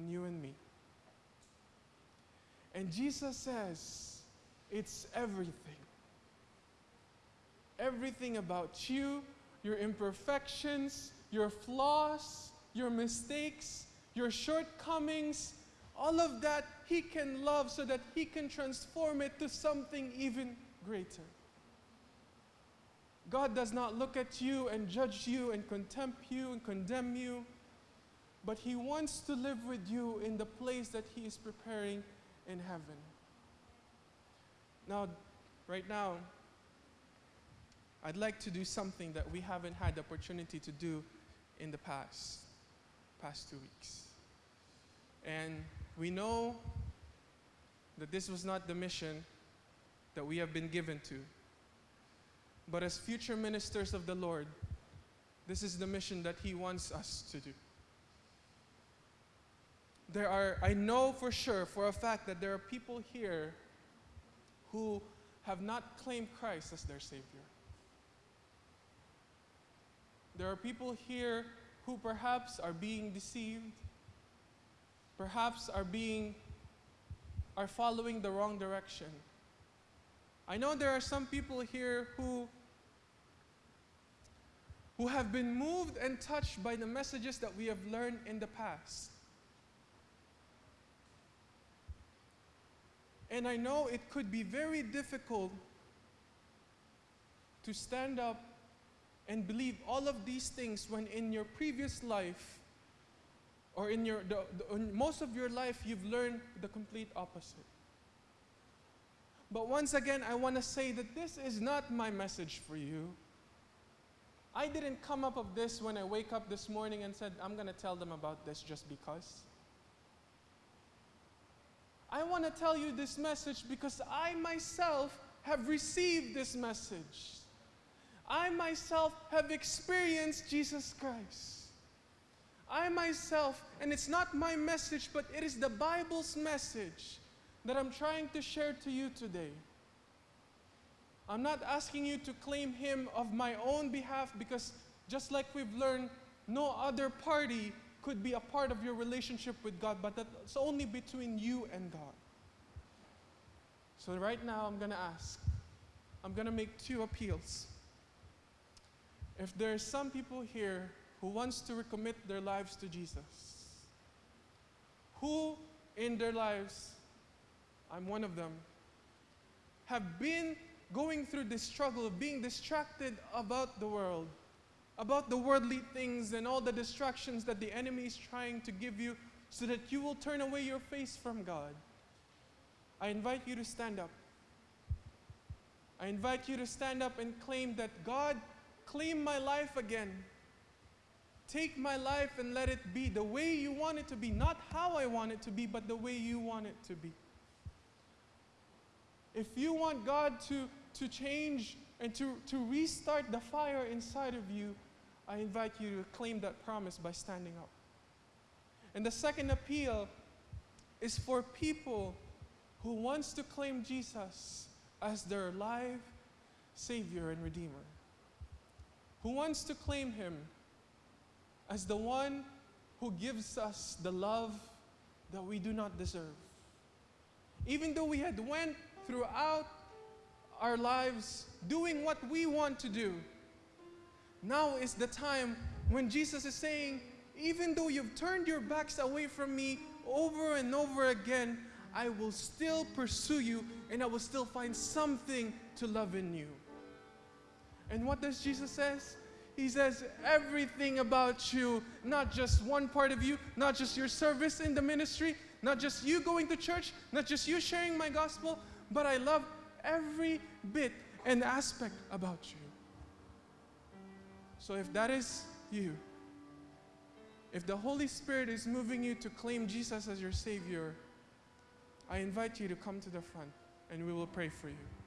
in you and me. And Jesus says, it's everything. Everything about you, your imperfections, your flaws, your mistakes, your shortcomings, all of that He can love so that He can transform it to something even greater. God does not look at you and judge you and contempt you and condemn you, but He wants to live with you in the place that He is preparing in heaven. Now, right now, I'd like to do something that we haven't had the opportunity to do in the past, past two weeks. And we know that this was not the mission that we have been given to. But as future ministers of the Lord, this is the mission that He wants us to do. There are, I know for sure, for a fact, that there are people here who have not claimed Christ as their Savior. There are people here who perhaps are being deceived, perhaps are being are following the wrong direction. I know there are some people here who who have been moved and touched by the messages that we have learned in the past. And I know it could be very difficult to stand up and believe all of these things when in your previous life or in your the, the, in most of your life you've learned the complete opposite. But once again, I want to say that this is not my message for you. I didn't come up of this when I wake up this morning and said, I'm going to tell them about this just because. I want to tell you this message because I myself have received this message. I myself have experienced Jesus Christ. I myself, and it's not my message, but it is the Bible's message that I'm trying to share to you today. I'm not asking you to claim Him of my own behalf because, just like we've learned, no other party could be a part of your relationship with God, but that's only between you and God. So, right now, I'm going to ask, I'm going to make two appeals. If there are some people here who wants to recommit their lives to Jesus, who in their lives, I'm one of them, have been going through this struggle of being distracted about the world, about the worldly things and all the distractions that the enemy is trying to give you so that you will turn away your face from God. I invite you to stand up. I invite you to stand up and claim that God, claim my life again. Take my life and let it be the way you want it to be, not how I want it to be, but the way you want it to be. If you want God to, to change and to, to restart the fire inside of you, I invite you to claim that promise by standing up. And the second appeal is for people who wants to claim Jesus as their life, Savior, and Redeemer. Who wants to claim Him as the one who gives us the love that we do not deserve. Even though we had went throughout our lives doing what we want to do, now is the time when Jesus is saying, even though you've turned your backs away from me over and over again, I will still pursue you and I will still find something to love in you. And what does Jesus says? He says everything about you, not just one part of you, not just your service in the ministry, not just you going to church, not just you sharing my gospel, but I love every bit and aspect about you. So if that is you, if the Holy Spirit is moving you to claim Jesus as your Savior, I invite you to come to the front and we will pray for you.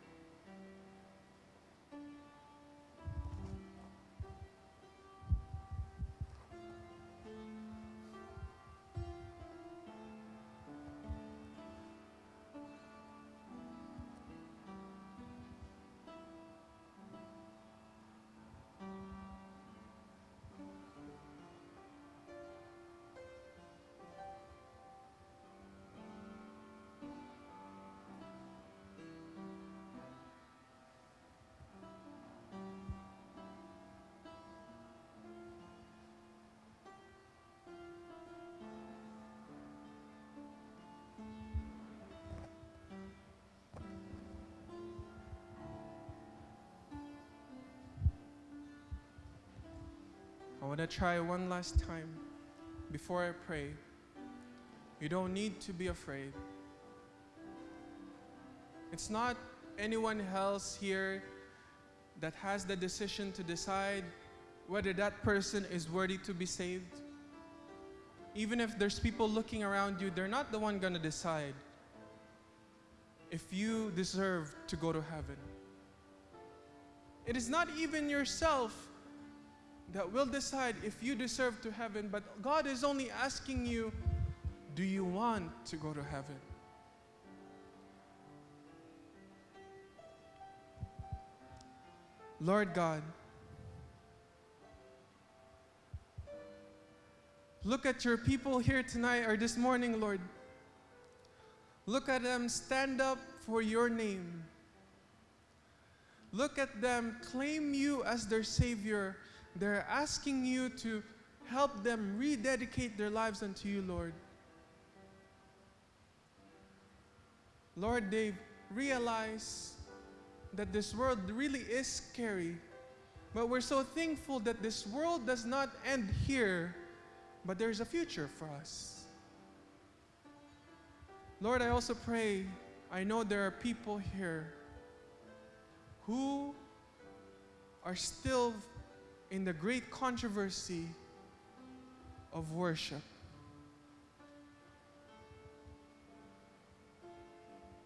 Want to try one last time before I pray. You don't need to be afraid. It's not anyone else here that has the decision to decide whether that person is worthy to be saved. Even if there's people looking around you, they're not the one going to decide if you deserve to go to heaven. It is not even yourself that will decide if you deserve to heaven, but God is only asking you, do you want to go to heaven? Lord God, look at your people here tonight or this morning, Lord. Look at them stand up for your name. Look at them claim you as their Savior. They're asking you to help them rededicate their lives unto you, Lord. Lord, they realize that this world really is scary. But we're so thankful that this world does not end here, but there's a future for us. Lord, I also pray, I know there are people here who are still in the great controversy of worship.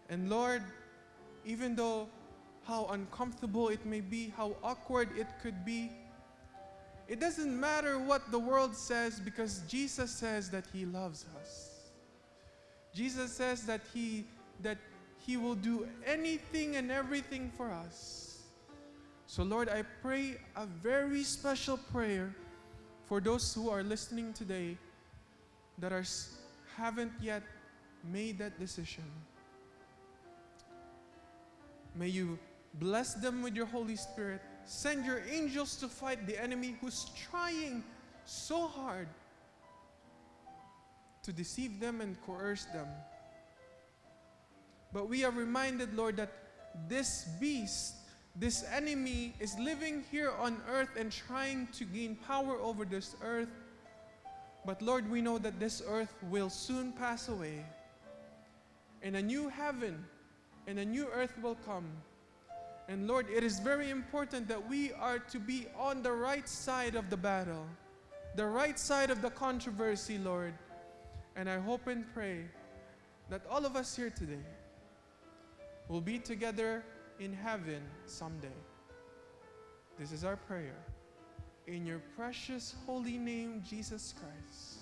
And Lord, even though how uncomfortable it may be, how awkward it could be. It doesn't matter what the world says because Jesus says that he loves us. Jesus says that he that he will do anything and everything for us. So Lord, I pray a very special prayer for those who are listening today that are haven't yet made that decision. May you Bless them with your Holy Spirit. Send your angels to fight the enemy who's trying so hard to deceive them and coerce them. But we are reminded, Lord, that this beast, this enemy, is living here on earth and trying to gain power over this earth. But Lord, we know that this earth will soon pass away, and a new heaven and a new earth will come. And Lord, it is very important that we are to be on the right side of the battle, the right side of the controversy, Lord. And I hope and pray that all of us here today will be together in heaven someday. This is our prayer. In your precious holy name, Jesus Christ.